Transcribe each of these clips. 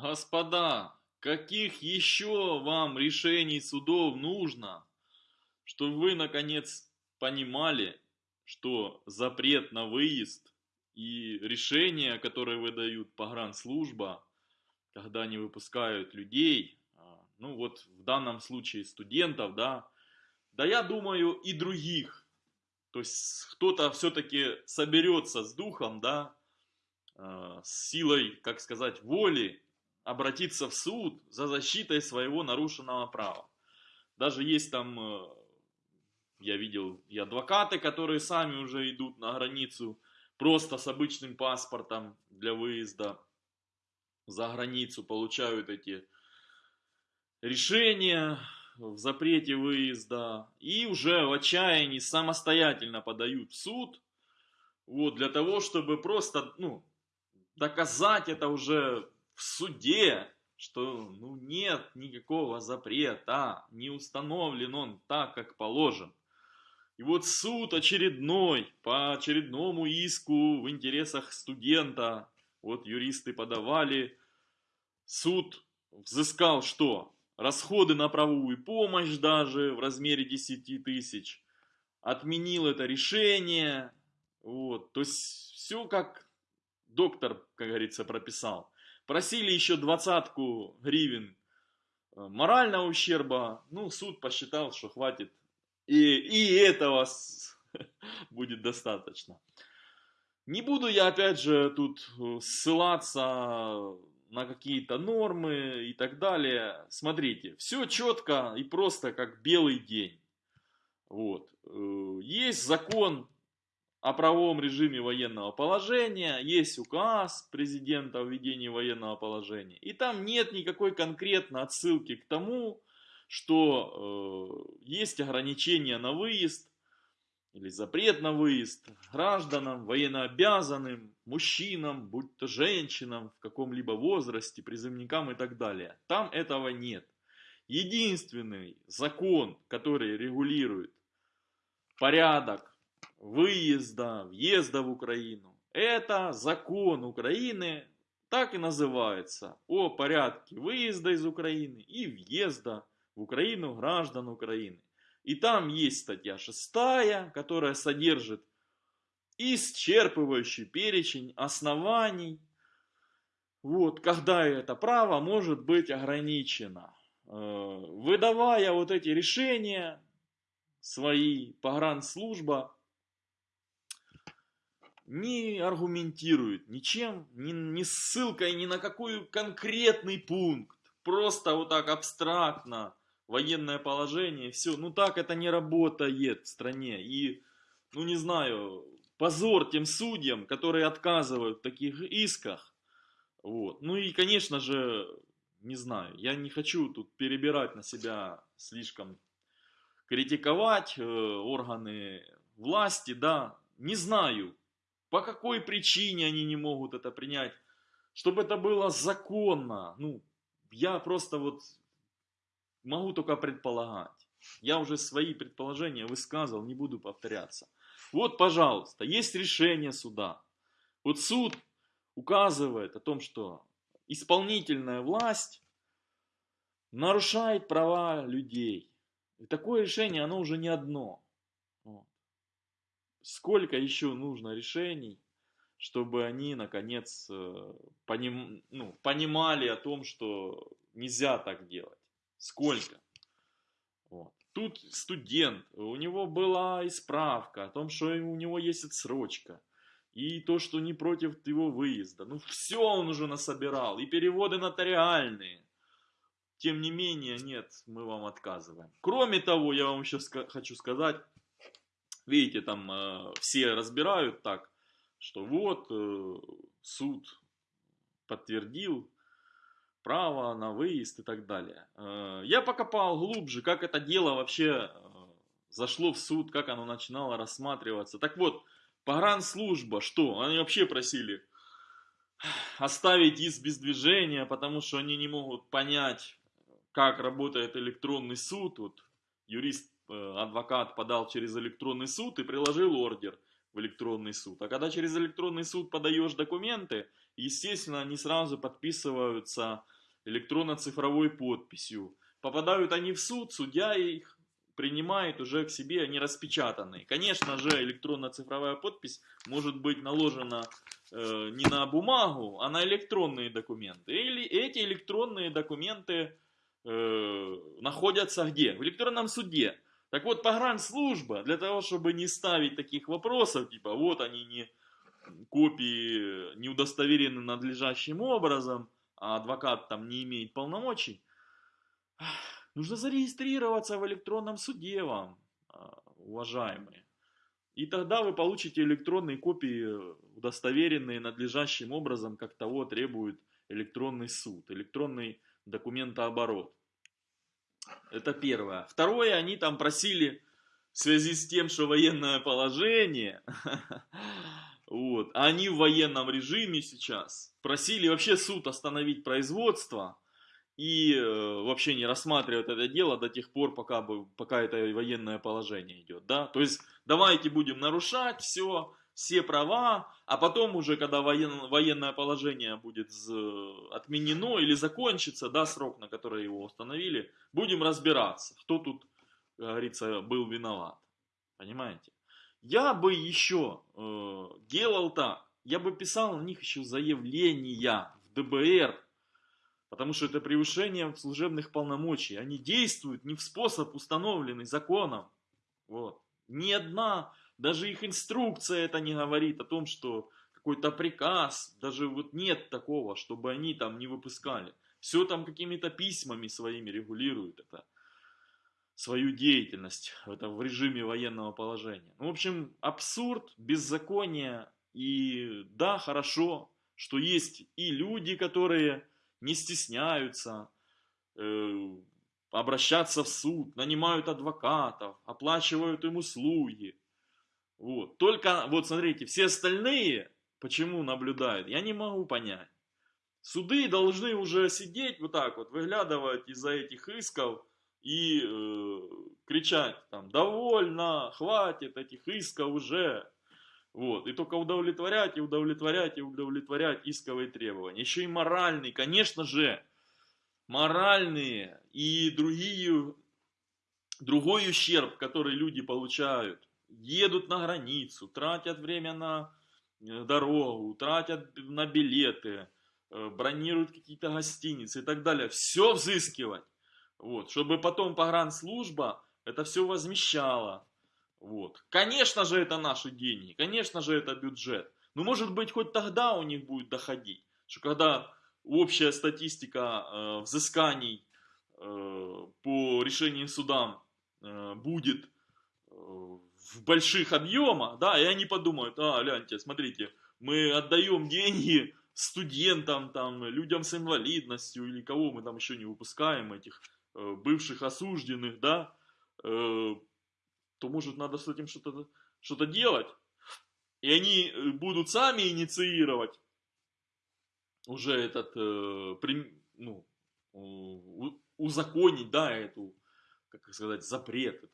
Господа, каких еще вам решений судов нужно, чтобы вы наконец понимали, что запрет на выезд и решения, которые выдают погранслужба, когда они выпускают людей, а, ну вот в данном случае студентов, да, да я думаю и других, то есть кто-то все-таки соберется с духом, да, а, с силой, как сказать, воли обратиться в суд за защитой своего нарушенного права. Даже есть там, э, я видел, и адвокаты, которые сами уже идут на границу просто с обычным паспортом для выезда за границу, получают эти решения в запрете выезда и уже в отчаянии самостоятельно подают в суд, вот, для того, чтобы просто, ну, доказать это уже в суде, что ну, нет никакого запрета, не установлен он так, как положен. И вот суд очередной, по очередному иску в интересах студента, вот юристы подавали, суд взыскал что? Расходы на правовую помощь даже в размере 10 тысяч, отменил это решение, вот, то есть все как доктор, как говорится, прописал. Просили еще двадцатку гривен э, морального ущерба. Ну, суд посчитал, что хватит. И, и этого будет достаточно. Не буду я, опять же, тут э, ссылаться на какие-то нормы и так далее. Смотрите, все четко и просто, как белый день. Вот. Э, есть закон о правовом режиме военного положения, есть указ президента о введении военного положения, и там нет никакой конкретной отсылки к тому, что э, есть ограничения на выезд или запрет на выезд гражданам, военнообязанным, мужчинам, будь то женщинам в каком-либо возрасте, призывникам и так далее. Там этого нет. Единственный закон, который регулирует порядок выезда, въезда в Украину. Это закон Украины, так и называется, о порядке выезда из Украины и въезда в Украину граждан Украины. И там есть статья 6, которая содержит исчерпывающий перечень оснований, вот, когда это право может быть ограничено. Э, выдавая вот эти решения, свои погранслужба не аргументирует ничем, ни, ни ссылкой ни на какой конкретный пункт. Просто вот так абстрактно военное положение, все. Ну так это не работает в стране. И, ну не знаю, позор тем судьям, которые отказывают в таких исках. Вот. Ну и, конечно же, не знаю, я не хочу тут перебирать на себя слишком, критиковать э, органы власти, да, не знаю, по какой причине они не могут это принять? Чтобы это было законно. Ну, я просто вот могу только предполагать. Я уже свои предположения высказывал, не буду повторяться. Вот, пожалуйста, есть решение суда. Вот суд указывает о том, что исполнительная власть нарушает права людей. И такое решение, оно уже не одно сколько еще нужно решений, чтобы они, наконец, э, поним, ну, понимали о том, что нельзя так делать. Сколько? Вот. Тут студент, у него была исправка о том, что у него есть отсрочка. И то, что не против его выезда. Ну, все он уже насобирал. И переводы нотариальные. Тем не менее, нет, мы вам отказываем. Кроме того, я вам еще хочу сказать, Видите, там э, все разбирают так, что вот э, суд подтвердил право на выезд и так далее. Э, я покопал глубже, как это дело вообще э, зашло в суд, как оно начинало рассматриваться. Так вот, погранслужба, что? Они вообще просили оставить иск без движения, потому что они не могут понять, как работает электронный суд. Вот юрист адвокат подал через электронный суд и приложил ордер в электронный суд. А когда через электронный суд подаешь документы, естественно, они сразу подписываются электронно-цифровой подписью. Попадают они в суд, судья их принимает уже к себе, они распечатаны. Конечно же, электронно-цифровая подпись может быть наложена э, не на бумагу, а на электронные документы. Или эти электронные документы э, находятся где? В электронном суде. Так вот, погранслужба, для того, чтобы не ставить таких вопросов, типа, вот они не копии не удостоверены надлежащим образом, а адвокат там не имеет полномочий, нужно зарегистрироваться в электронном суде вам, а, уважаемые. И тогда вы получите электронные копии, удостоверенные надлежащим образом, как того требует электронный суд, электронный документооборот. Это первое. Второе, они там просили в связи с тем, что военное положение, вот, они в военном режиме сейчас, просили вообще суд остановить производство и э, вообще не рассматривать это дело до тех пор, пока, пока это военное положение идет. Да? То есть давайте будем нарушать все, все права, а потом уже, когда воен, военное положение будет отменено или закончится, да, срок, на который его установили, будем разбираться, кто тут, как говорится, был виноват. Понимаете? Я бы еще э, делал так, я бы писал на них еще заявления в ДБР, потому что это превышение служебных полномочий. Они действуют не в способ, установленный законом. Вот. Ни одна даже их инструкция это не говорит о том, что какой-то приказ, даже вот нет такого, чтобы они там не выпускали. Все там какими-то письмами своими регулируют это, свою деятельность это в режиме военного положения. Ну, в общем, абсурд, беззаконие. И да, хорошо, что есть и люди, которые не стесняются э, обращаться в суд, нанимают адвокатов, оплачивают им услуги. Вот. Только, вот смотрите, все остальные, почему наблюдают, я не могу понять. Суды должны уже сидеть вот так вот, выглядывать из-за этих исков и э, кричать там, довольно, хватит этих исков уже. Вот. И только удовлетворять, и удовлетворять, и удовлетворять исковые требования. Еще и моральные, конечно же, моральные и другие, другой ущерб, который люди получают едут на границу, тратят время на э, дорогу, тратят на билеты, э, бронируют какие-то гостиницы и так далее. Все взыскивать. Вот, чтобы потом погранслужба это все возмещала. Вот. Конечно же, это наши деньги, конечно же, это бюджет. Но может быть, хоть тогда у них будет доходить, что когда общая статистика э, взысканий э, по решениям судам э, будет э, в больших объемах, да, и они подумают, а, гляньте, смотрите, мы отдаем деньги студентам, там, людям с инвалидностью, или кого мы там еще не выпускаем, этих э, бывших осужденных, да, э, то, может, надо с этим что-то что, -то, делать. И они э, будут сами инициировать уже этот, э, при, ну, узаконить, да, эту, как сказать, запрет,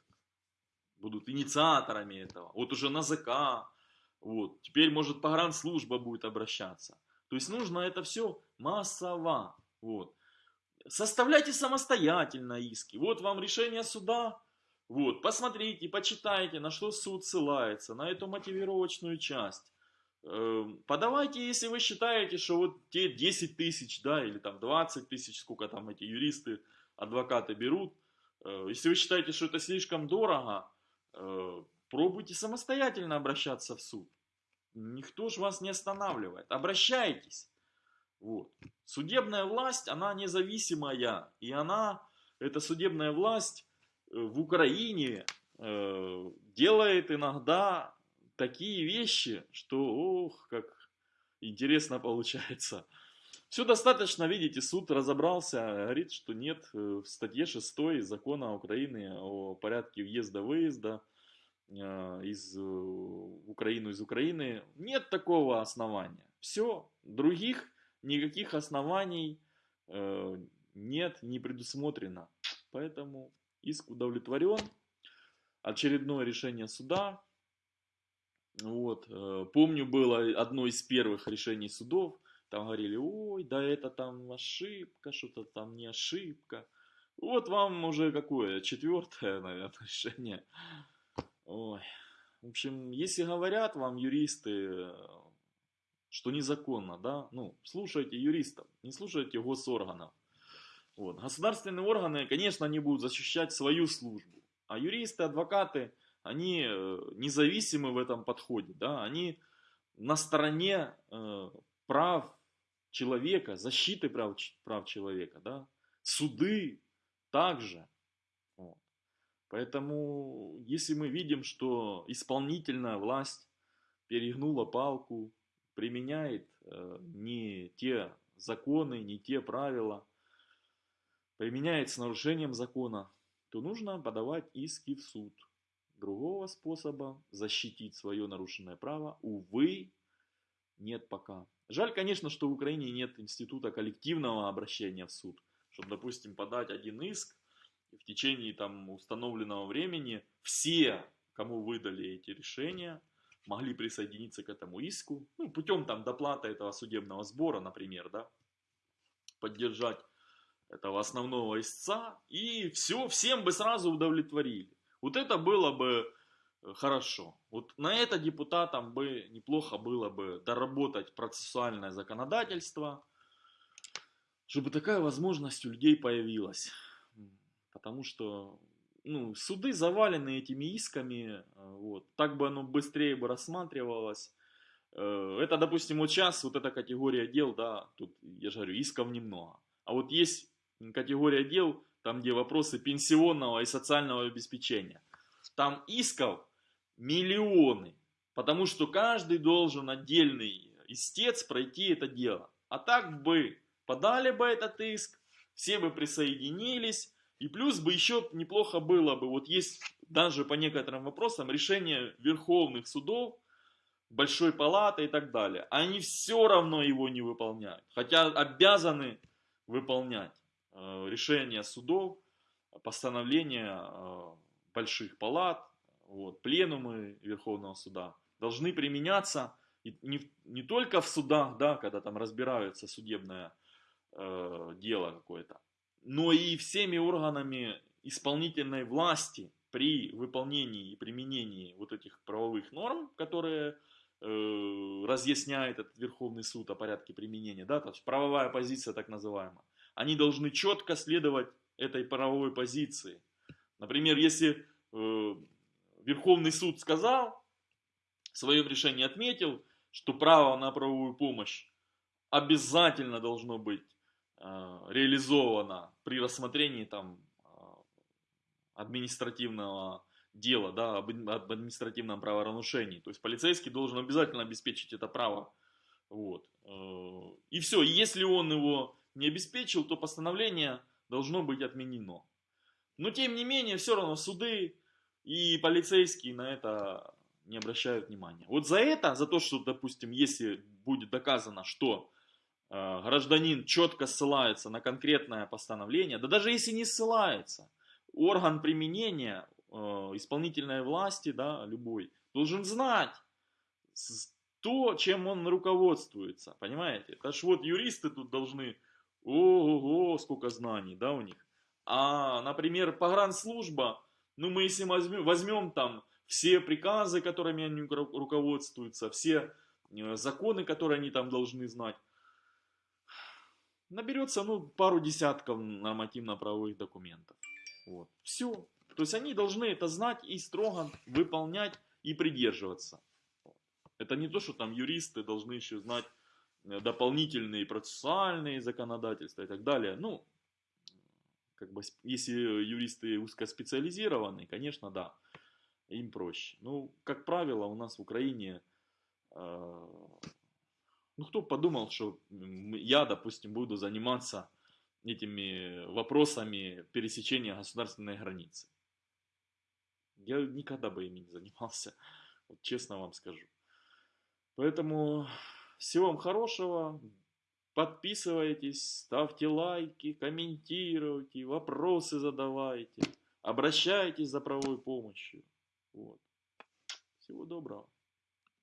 будут инициаторами этого. Вот уже НАЗК, вот. Теперь, может, погранслужба будет обращаться. То есть нужно это все массово. Вот. Составляйте самостоятельно иски. Вот вам решение суда. Вот, посмотрите, почитайте, на что суд ссылается, на эту мотивировочную часть. Эм, подавайте, если вы считаете, что вот те 10 тысяч, да, или там 20 тысяч, сколько там эти юристы, адвокаты берут. Э, если вы считаете, что это слишком дорого, пробуйте самостоятельно обращаться в суд. Никто же вас не останавливает. Обращайтесь. Вот. Судебная власть, она независимая. И она, эта судебная власть э, в Украине э, делает иногда такие вещи, что, ох, как интересно получается. Все достаточно, видите, суд разобрался, говорит, что нет э, в статье 6 закона Украины о порядке въезда-выезда э, из э, Украины из Украины, нет такого основания. Все, других никаких оснований нет, не предусмотрено. Поэтому иск удовлетворен. Очередное решение суда. Вот. Помню, было одно из первых решений судов там говорили, ой, да это там ошибка, что-то там не ошибка. Вот вам уже какое, четвертое, наверное, решение. Ой. В общем, если говорят вам юристы, что незаконно, да, ну, слушайте юристов, не слушайте госорганов. Вот. Государственные органы, конечно, они будут защищать свою службу, а юристы, адвокаты, они э, независимы в этом подходе, да, они на стороне э, прав человека, защиты прав, прав человека, да, суды также. Вот. Поэтому, если мы видим, что исполнительная власть перегнула палку, применяет э, не те законы, не те правила, применяет с нарушением закона, то нужно подавать иски в суд. Другого способа защитить свое нарушенное право, увы, нет пока. Жаль, конечно, что в Украине нет института коллективного обращения в суд, чтобы, допустим, подать один иск, и в течение там установленного времени все, кому выдали эти решения, могли присоединиться к этому иску, ну, путем там доплаты этого судебного сбора, например, да, поддержать этого основного истца, и все, всем бы сразу удовлетворили. Вот это было бы хорошо. Вот на это депутатам бы неплохо было бы доработать процессуальное законодательство, чтобы такая возможность у людей появилась. Потому что ну, суды завалены этими исками, э, вот, так бы оно быстрее бы рассматривалось. Э, это, допустим, вот сейчас вот эта категория дел, да, тут, я же говорю, исков немного. А вот есть категория дел, там, где вопросы пенсионного и социального обеспечения. Там исков миллионы, потому что каждый должен отдельный истец пройти это дело. А так бы подали бы этот иск, все бы присоединились, и плюс бы еще неплохо было бы, вот есть даже по некоторым вопросам решение верховных судов, большой палаты и так далее. Они все равно его не выполняют, хотя обязаны выполнять э, решения судов, постановления э, больших палат, вот, пленумы Верховного суда должны применяться не, не только в судах, да, когда там разбираются судебное э, дело какое-то, но и всеми органами исполнительной власти при выполнении и применении вот этих правовых норм, которые э, разъясняет этот Верховный суд о порядке применения, да, то есть правовая позиция так называемая, они должны четко следовать этой правовой позиции. Например, если э, Верховный суд сказал, в своем решении отметил, что право на правовую помощь обязательно должно быть Э, реализовано при рассмотрении там э, административного дела, да, об административном правонарушении. То есть полицейский должен обязательно обеспечить это право. Вот. Э, и все, если он его не обеспечил, то постановление должно быть отменено. Но тем не менее, все равно суды и полицейские на это не обращают внимания. Вот за это, за то, что, допустим, если будет доказано, что Э, гражданин четко ссылается на конкретное постановление, да даже если не ссылается, орган применения э, исполнительной власти, да, любой, должен знать то, чем он руководствуется, понимаете? Это ж вот юристы тут должны, ого, сколько знаний, да, у них. А, например, погранслужба, ну мы если возьмем, возьмем там все приказы, которыми они руководствуются, все э, законы, которые они там должны знать, наберется ну, пару десятков нормативно-правовых документов. Вот. Все. То есть они должны это знать и строго выполнять и придерживаться. Это не то, что там юристы должны еще знать э, дополнительные процессуальные законодательства и так далее. Ну, как бы, если юристы узкоспециализированные, конечно, да, им проще. Ну, как правило, у нас в Украине э, ну, кто подумал, что я, допустим, буду заниматься этими вопросами пересечения государственной границы. Я никогда бы ими не занимался, вот честно вам скажу. Поэтому всего вам хорошего, подписывайтесь, ставьте лайки, комментируйте, вопросы задавайте, обращайтесь за правовой помощью. Вот. Всего доброго.